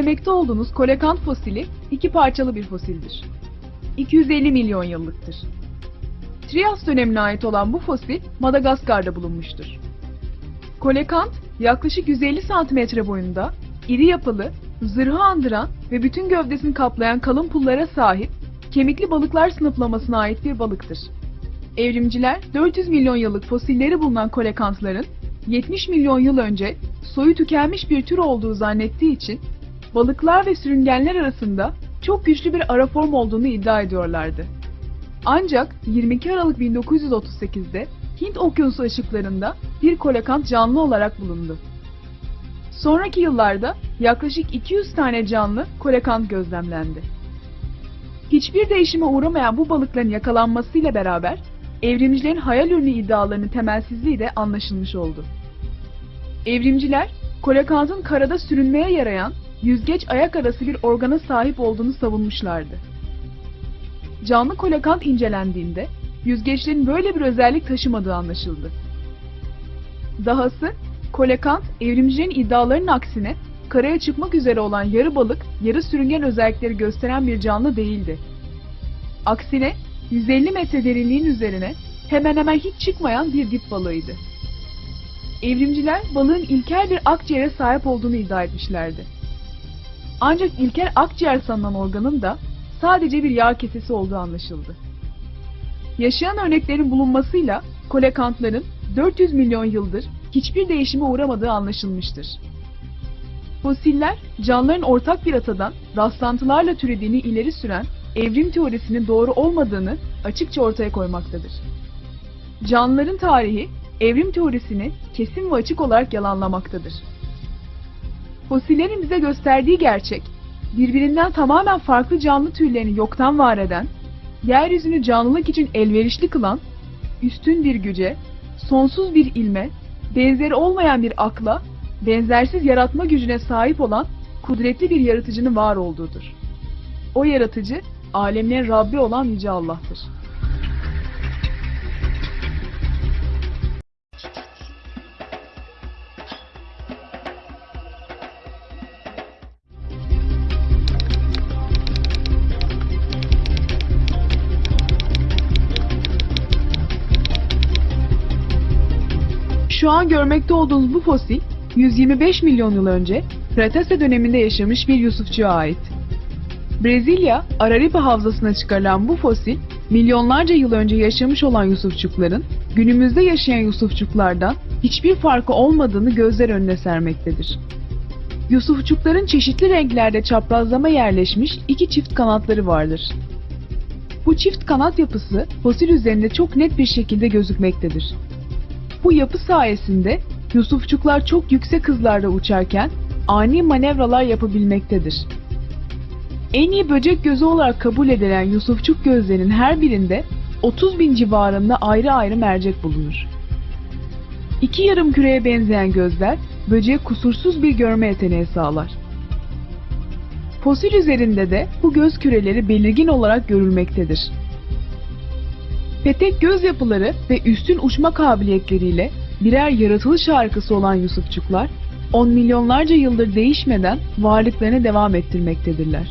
İzlemekte olduğunuz kolekant fosili iki parçalı bir fosildir. 250 milyon yıllıktır. Trias dönemine ait olan bu fosil Madagaskar'da bulunmuştur. Kolekant yaklaşık 150 santimetre boyunda, iri yapılı, zırhı andıran ve bütün gövdesini kaplayan kalın pullara sahip kemikli balıklar sınıflamasına ait bir balıktır. Evrimciler 400 milyon yıllık fosilleri bulunan kolekantların 70 milyon yıl önce soyu tükenmiş bir tür olduğu zannettiği için balıklar ve sürüngenler arasında çok güçlü bir ara form olduğunu iddia ediyorlardı. Ancak 22 Aralık 1938'de Hint Okyanusu ışıklarında bir kolekant canlı olarak bulundu. Sonraki yıllarda yaklaşık 200 tane canlı kolekant gözlemlendi. Hiçbir değişime uğramayan bu balıkların yakalanmasıyla beraber evrimcilerin hayal ürünü iddialarının temelsizliği de anlaşılmış oldu. Evrimciler, kolekantın karada sürünmeye yarayan yüzgeç ayak arası bir organa sahip olduğunu savunmuşlardı. Canlı kolekant incelendiğinde yüzgeçlerin böyle bir özellik taşımadığı anlaşıldı. Dahası kolekant evrimcilerin iddialarının aksine karaya çıkmak üzere olan yarı balık, yarı sürüngen özellikleri gösteren bir canlı değildi. Aksine 150 metre derinliğin üzerine hemen hemen hiç çıkmayan bir dip balığıydı. Evrimciler balığın ilkel bir akciğere sahip olduğunu iddia etmişlerdi. Ancak ilkel akciğer sanılan organın da sadece bir yağ kesesi olduğu anlaşıldı. Yaşayan örneklerin bulunmasıyla kolekantların 400 milyon yıldır hiçbir değişime uğramadığı anlaşılmıştır. Fosiller, canlıların ortak bir atadan rastlantılarla türediğini ileri süren evrim teorisinin doğru olmadığını açıkça ortaya koymaktadır. Canlıların tarihi, evrim teorisini kesin ve açık olarak yalanlamaktadır. Fosillerin bize gösterdiği gerçek, birbirinden tamamen farklı canlı türlerini yoktan var eden, yeryüzünü canlılık için elverişli kılan, üstün bir güce, sonsuz bir ilme, benzeri olmayan bir akla, benzersiz yaratma gücüne sahip olan kudretli bir yaratıcının var olduğudur. O yaratıcı, alemlerin Rabbi olan Yüce Allah'tır. Şu an görmekte olduğunuz bu fosil 125 milyon yıl önce Kretase döneminde yaşamış bir Yusufçuğa ait. Brezilya, Araripe havzasına çıkarılan bu fosil, milyonlarca yıl önce yaşamış olan Yusufçukların günümüzde yaşayan Yusufçuklardan hiçbir farkı olmadığını gözler önüne sermektedir. Yusufçukların çeşitli renklerde çaprazlama yerleşmiş iki çift kanatları vardır. Bu çift kanat yapısı fosil üzerinde çok net bir şekilde gözükmektedir. Bu yapı sayesinde Yusufçuklar çok yüksek hızlarda uçarken ani manevralar yapabilmektedir. En iyi böcek gözü olarak kabul edilen Yusufçuk gözlerinin her birinde 30 bin civarında ayrı ayrı mercek bulunur. İki yarım küreye benzeyen gözler böceğe kusursuz bir görme yeteneği sağlar. Fosil üzerinde de bu göz küreleri belirgin olarak görülmektedir. Petek göz yapıları ve üstün uçma kabiliyetleriyle birer yaratılış harikası olan Yusufçuklar, on milyonlarca yıldır değişmeden varlıklarını devam ettirmektedirler.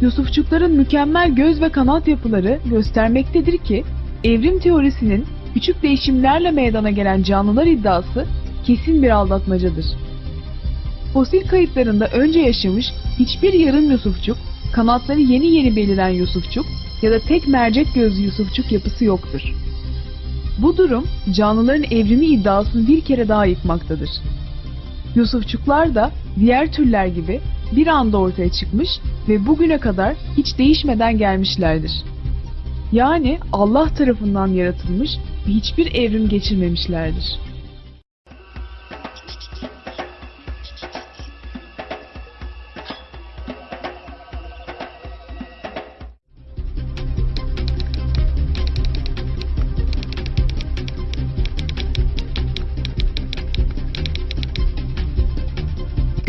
Yusufçukların mükemmel göz ve kanat yapıları göstermektedir ki, evrim teorisinin küçük değişimlerle meydana gelen canlılar iddiası kesin bir aldatmacadır. Fosil kayıtlarında önce yaşamış hiçbir yarım Yusufçuk, kanatları yeni yeni beliren Yusufçuk ya da tek mercek gözlü Yusufçuk yapısı yoktur. Bu durum canlıların evrimi iddiasını bir kere daha yıkmaktadır. Yusufçuklar da diğer türler gibi bir anda ortaya çıkmış ve bugüne kadar hiç değişmeden gelmişlerdir. Yani Allah tarafından yaratılmış ve hiçbir evrim geçirmemişlerdir.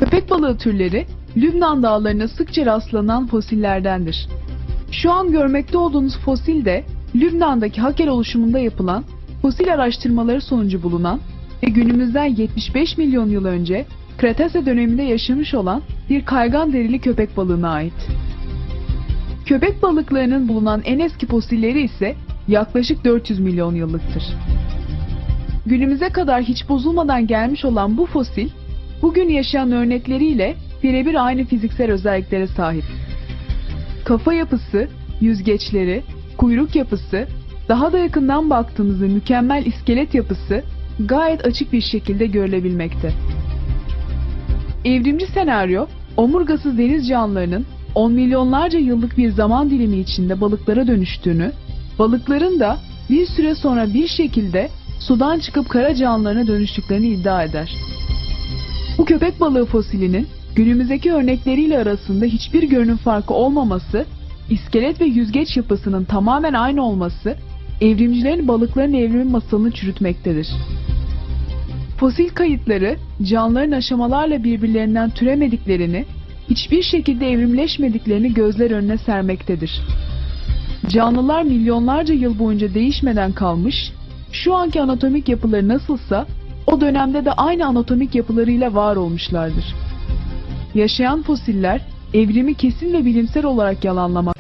Köpek balığı türleri Lübnan dağlarına sıkça rastlanan fosillerdendir. Şu an görmekte olduğunuz fosil de Lübnan'daki Hakel oluşumunda yapılan fosil araştırmaları sonucu bulunan ve günümüzden 75 milyon yıl önce Kretase döneminde yaşamış olan bir kaygan derili köpek balığına ait. Köpek balıklarının bulunan en eski fosilleri ise yaklaşık 400 milyon yıllıktır. Günümüze kadar hiç bozulmadan gelmiş olan bu fosil, bugün yaşayan örnekleriyle birebir aynı fiziksel özelliklere sahip. Kafa yapısı, yüzgeçleri, kuyruk yapısı, daha da yakından baktığımızda mükemmel iskelet yapısı gayet açık bir şekilde görülebilmekte. Evrimci senaryo, omurgasız deniz canlılarının 10 milyonlarca yıllık bir zaman dilimi içinde balıklara dönüştüğünü, balıkların da bir süre sonra bir şekilde sudan çıkıp kara canlılarına dönüştüklerini iddia eder. Bu köpek balığı fosilinin günümüzdeki örnekleriyle arasında hiçbir görünüm farkı olmaması, iskelet ve yüzgeç yapısının tamamen aynı olması, evrimcilerin balıkların evrimi masalını çürütmektedir. Fosil kayıtları canlıların aşamalarla birbirlerinden türemediklerini, hiçbir şekilde evrimleşmediklerini gözler önüne sermektedir. Canlılar milyonlarca yıl boyunca değişmeden kalmış, şu anki anatomik yapıları nasılsa o dönemde de aynı anatomik yapılarıyla var olmuşlardır. Yaşayan fosiller evrimi kesin ve bilimsel olarak yalanlamak.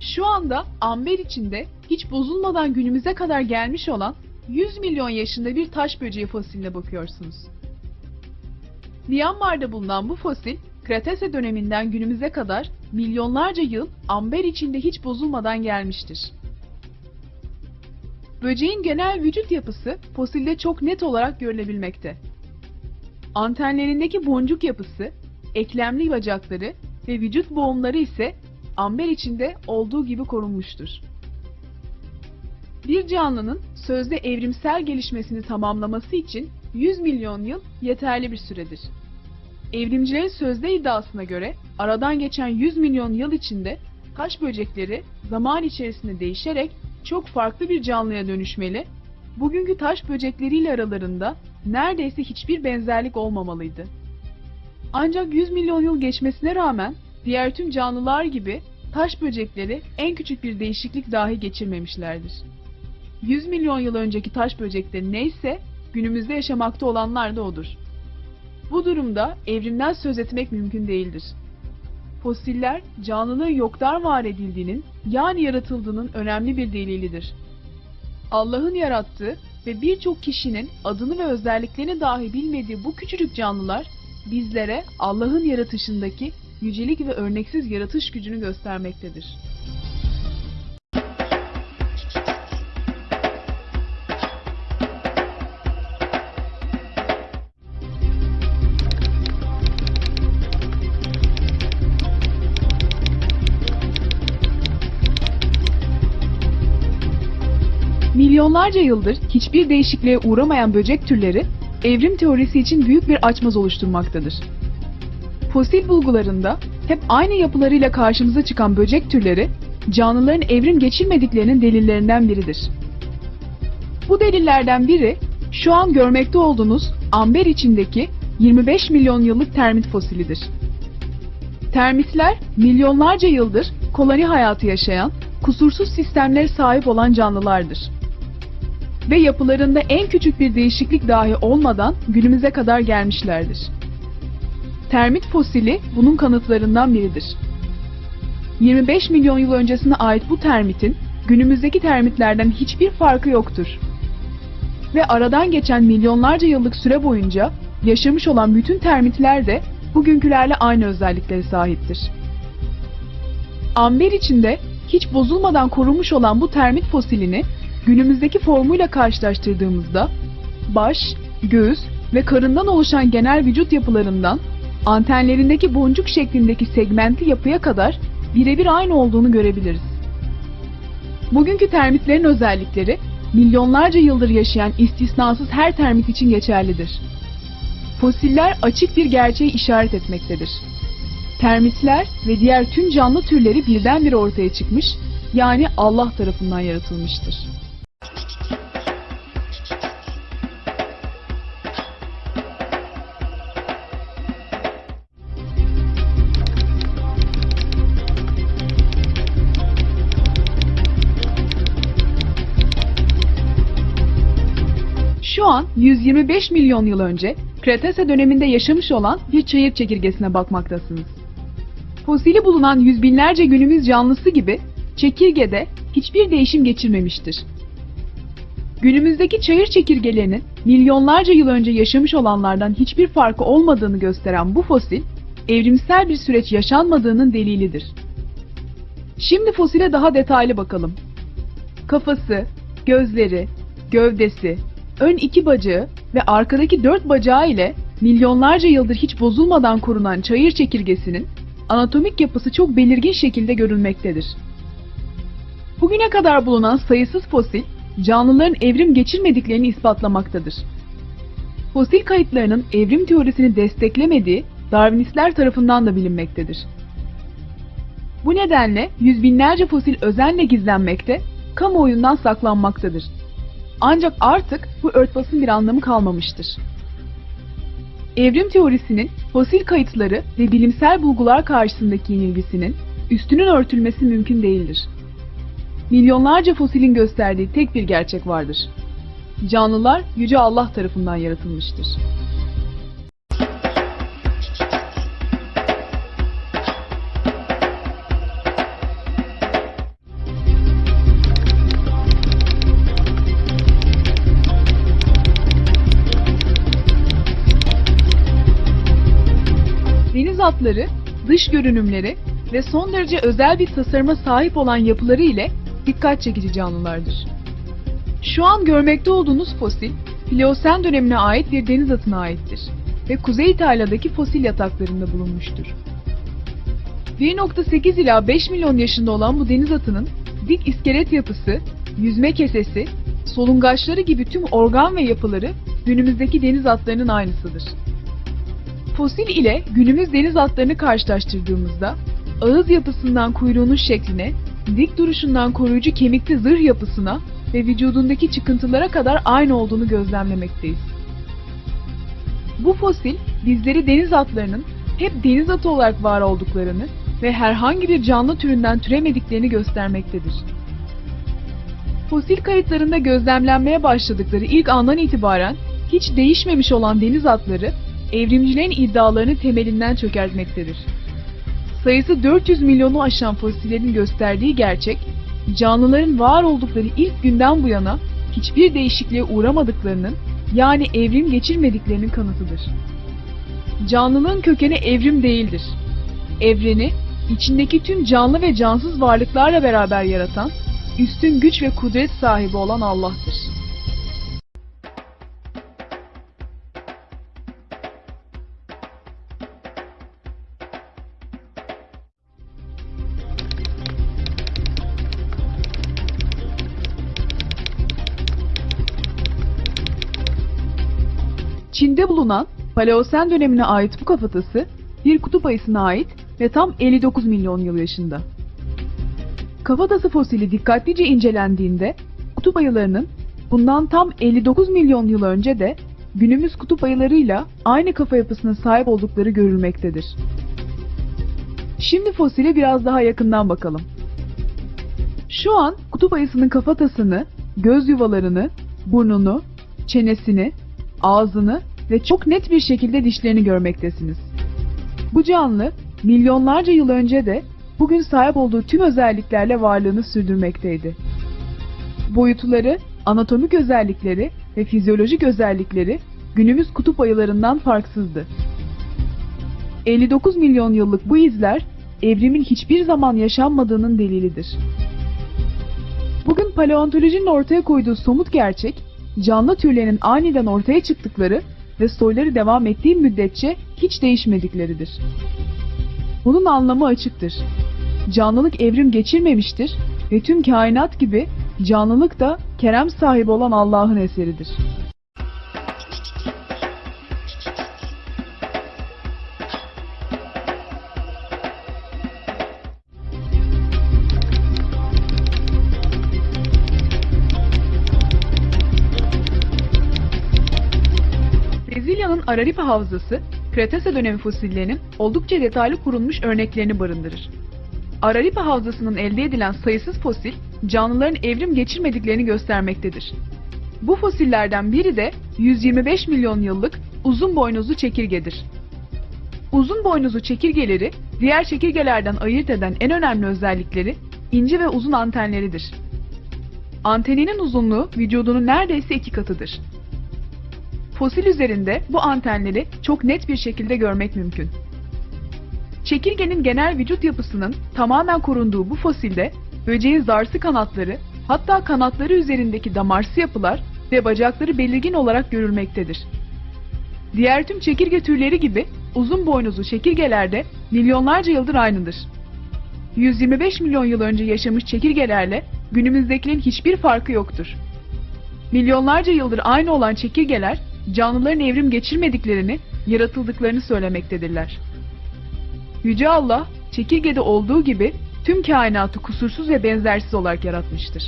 Şu anda amber içinde hiç bozulmadan günümüze kadar gelmiş olan 100 milyon yaşında bir taş böceği fosiline bakıyorsunuz. Myanmar'da bulunan bu fosil, Kretase döneminden günümüze kadar milyonlarca yıl amber içinde hiç bozulmadan gelmiştir. Böceğin genel vücut yapısı fosilde çok net olarak görülebilmekte. Antenlerindeki boncuk yapısı, eklemli bacakları ve vücut boğumları ise amber içinde olduğu gibi korunmuştur. Bir canlının sözde evrimsel gelişmesini tamamlaması için 100 milyon yıl yeterli bir süredir. Evrimcilerin sözde iddiasına göre aradan geçen 100 milyon yıl içinde taş böcekleri zaman içerisinde değişerek çok farklı bir canlıya dönüşmeli, bugünkü taş böcekleriyle aralarında neredeyse hiçbir benzerlik olmamalıydı. Ancak 100 milyon yıl geçmesine rağmen diğer tüm canlılar gibi taş böcekleri en küçük bir değişiklik dahi geçirmemişlerdir. 100 milyon yıl önceki taş böcekleri neyse günümüzde yaşamakta olanlar da odur. Bu durumda evrimden söz etmek mümkün değildir. Fosiller canlılığın yoktan var edildiğinin yani yaratıldığının önemli bir delilidir. Allah'ın yarattığı ve birçok kişinin adını ve özelliklerini dahi bilmediği bu küçücük canlılar bizlere Allah'ın yaratışındaki yücelik ve örneksiz yaratış gücünü göstermektedir. Milyonlarca yıldır hiçbir değişikliğe uğramayan böcek türleri evrim teorisi için büyük bir açmaz oluşturmaktadır. Fosil bulgularında hep aynı yapılarıyla karşımıza çıkan böcek türleri canlıların evrim geçirmediklerinin delillerinden biridir. Bu delillerden biri şu an görmekte olduğunuz amber içindeki 25 milyon yıllık termit fosilidir. Termitler milyonlarca yıldır koloni hayatı yaşayan, kusursuz sistemlere sahip olan canlılardır. Ve yapılarında en küçük bir değişiklik dahi olmadan günümüze kadar gelmişlerdir. Termit fosili bunun kanıtlarından biridir. 25 milyon yıl öncesine ait bu termitin günümüzdeki termitlerden hiçbir farkı yoktur. Ve aradan geçen milyonlarca yıllık süre boyunca yaşamış olan bütün termitler de bugünkülerle aynı özelliklere sahiptir. Amber içinde hiç bozulmadan korunmuş olan bu termit fosilini günümüzdeki formuyla karşılaştırdığımızda baş, göğüs ve karından oluşan genel vücut yapılarından antenlerindeki boncuk şeklindeki segmentli yapıya kadar birebir aynı olduğunu görebiliriz. Bugünkü termitlerin özellikleri milyonlarca yıldır yaşayan istisnasız her termit için geçerlidir. Fosiller açık bir gerçeği işaret etmektedir. Termitler ve diğer tüm canlı türleri birdenbire ortaya çıkmış, yani Allah tarafından yaratılmıştır. An 125 milyon yıl önce Kretase döneminde yaşamış olan bir çayır çekirgesine bakmaktasınız. Fosili bulunan yüz binlerce günümüz canlısı gibi çekirgede hiçbir değişim geçirmemiştir. Günümüzdeki çayır çekirgelerinin milyonlarca yıl önce yaşamış olanlardan hiçbir farkı olmadığını gösteren bu fosil, evrimsel bir süreç yaşanmadığının delilidir. Şimdi fosile daha detaylı bakalım. Kafası, gözleri, gövdesi, ön iki bacağı ve arkadaki dört bacağı ile milyonlarca yıldır hiç bozulmadan korunan çayır çekirgesinin anatomik yapısı çok belirgin şekilde görülmektedir. Bugüne kadar bulunan sayısız fosil, canlıların evrim geçirmediklerini ispatlamaktadır. Fosil kayıtlarının evrim teorisini desteklemediği Darwinistler tarafından da bilinmektedir. Bu nedenle yüz binlerce fosil özenle gizlenmekte, kamuoyundan saklanmaktadır. Ancak artık bu örtbasın bir anlamı kalmamıştır. Evrim teorisinin fosil kayıtları ve bilimsel bulgular karşısındaki yenilgisinin üstünün örtülmesi mümkün değildir. Milyonlarca fosilin gösterdiği tek bir gerçek vardır. Canlılar Yüce Allah tarafından yaratılmıştır. Deniz atları, dış görünümleri ve son derece özel bir tasarıma sahip olan yapıları ile dikkat çekici canlılardır. Şu an görmekte olduğunuz fosil, Pliyosen dönemine ait bir deniz atına aittir ve Kuzey İtalya'daki fosil yataklarında bulunmuştur. 1.8 ila 5 milyon yaşında olan bu deniz atının dik iskelet yapısı, yüzme kesesi, solungaçları gibi tüm organ ve yapıları günümüzdeki deniz atlarının aynısıdır. Fosil ile günümüz deniz atlarını karşılaştırdığımızda ağız yapısından kuyruğunun şekline, dik duruşundan koruyucu kemikli zırh yapısına ve vücudundaki çıkıntılara kadar aynı olduğunu gözlemlemekteyiz. Bu fosil bizleri deniz atlarının hep deniz atı olarak var olduklarını ve herhangi bir canlı türünden türemediklerini göstermektedir. Fosil kayıtlarında gözlemlenmeye başladıkları ilk andan itibaren hiç değişmemiş olan deniz atları evrimcilerin iddialarını temelinden çökertmektedir. Sayısı 400 milyonu aşan fosillerin gösterdiği gerçek, canlıların var oldukları ilk günden bu yana hiçbir değişikliğe uğramadıklarının yani evrim geçirmediklerinin kanıtıdır. Canlılığın kökeni evrim değildir. Evreni, içindeki tüm canlı ve cansız varlıklarla beraber yaratan, üstün güç ve kudret sahibi olan Allah'tır. Çin'de bulunan Paleosen dönemine ait bu kafatası bir kutup ayısına ait ve tam 59 milyon yıl yaşında. Kafatası fosili dikkatlice incelendiğinde kutup ayılarının bundan tam 59 milyon yıl önce de günümüz kutup ayılarıyla aynı kafa yapısına sahip oldukları görülmektedir. Şimdi fosile biraz daha yakından bakalım. Şu an kutup ayısının kafatasını, göz yuvalarını, burnunu, çenesini, ağzını ve çok net bir şekilde dişlerini görmektesiniz. Bu canlı milyonlarca yıl önce de bugün sahip olduğu tüm özelliklerle varlığını sürdürmekteydi. Boyutları, anatomik özellikleri ve fizyolojik özellikleri günümüz kutup ayılarından farksızdı. 59 milyon yıllık bu izler evrimin hiçbir zaman yaşanmadığının delilidir. Bugün paleontolojinin ortaya koyduğu somut gerçek, canlı türlerinin aniden ortaya çıktıkları ve soyları devam ettiği müddetçe hiç değişmedikleridir. Bunun anlamı açıktır. Canlılık evrim geçirmemiştir ve tüm kainat gibi canlılık da kerem sahibi olan Allah'ın eseridir. Araripe Havzası, Kretase dönemi fosillerinin oldukça detaylı korunmuş örneklerini barındırır. Araripe Havzası'nın elde edilen sayısız fosil, canlıların evrim geçirmediklerini göstermektedir. Bu fosillerden biri de 125 milyon yıllık uzun boynuzlu çekirgedir. Uzun boynuzlu çekirgeleri diğer çekirgelerden ayırt eden en önemli özellikleri ince ve uzun antenleridir. Anteninin uzunluğu vücudunun neredeyse iki katıdır. Fosil üzerinde bu antenleri çok net bir şekilde görmek mümkün. Çekirgenin genel vücut yapısının tamamen korunduğu bu fosilde böceğin zarsı kanatları, hatta kanatları üzerindeki damarsı yapılar ve bacakları belirgin olarak görülmektedir. Diğer tüm çekirge türleri gibi uzun boynuzlu çekirgelerde milyonlarca yıldır aynıdır. 125 milyon yıl önce yaşamış çekirgelerle günümüzdekilerin hiçbir farkı yoktur. Milyonlarca yıldır aynı olan çekirgeler canlıların evrim geçirmediklerini, yaratıldıklarını söylemektedirler. Yüce Allah, çekirgede olduğu gibi tüm kainatı kusursuz ve benzersiz olarak yaratmıştır.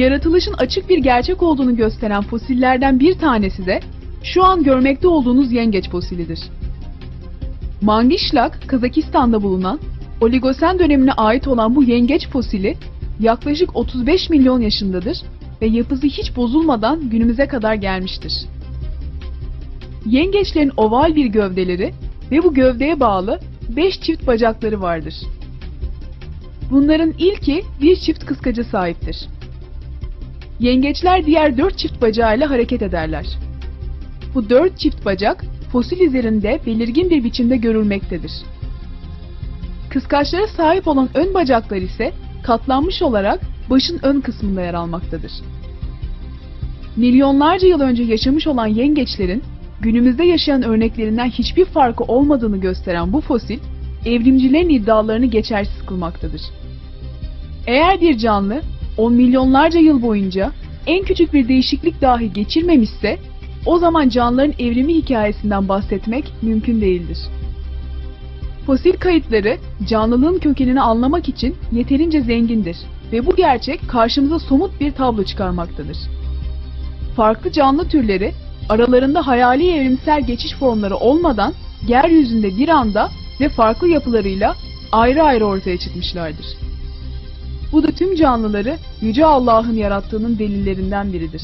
Yaratılışın açık bir gerçek olduğunu gösteren fosillerden bir tanesi de şu an görmekte olduğunuz yengeç fosilidir. Mangişlak, Kazakistan'da bulunan Oligosen dönemine ait olan bu yengeç fosili yaklaşık 35 milyon yaşındadır ve yapısı hiç bozulmadan günümüze kadar gelmiştir. Yengeçlerin oval bir gövdeleri ve bu gövdeye bağlı 5 çift bacakları vardır. Bunların ilki bir çift kıskaca sahiptir. Yengeçler diğer dört çift bacağıyla hareket ederler. Bu dört çift bacak fosil üzerinde belirgin bir biçimde görülmektedir. Kıskaçlara sahip olan ön bacaklar ise katlanmış olarak başın ön kısmında yer almaktadır. Milyonlarca yıl önce yaşamış olan yengeçlerin günümüzde yaşayan örneklerinden hiçbir farkı olmadığını gösteren bu fosil, evrimcilerin iddialarını geçersiz kılmaktadır. Eğer bir canlı on milyonlarca yıl boyunca en küçük bir değişiklik dahi geçirmemişse o zaman canlıların evrimi hikayesinden bahsetmek mümkün değildir. Fosil kayıtları canlılığın kökenini anlamak için yeterince zengindir ve bu gerçek karşımıza somut bir tablo çıkarmaktadır. Farklı canlı türleri aralarında hayali evrimsel geçiş formları olmadan yeryüzünde bir anda ve farklı yapılarıyla ayrı ayrı ortaya çıkmışlardır. Bu da tüm canlıları Yüce Allah'ın yarattığının delillerinden biridir.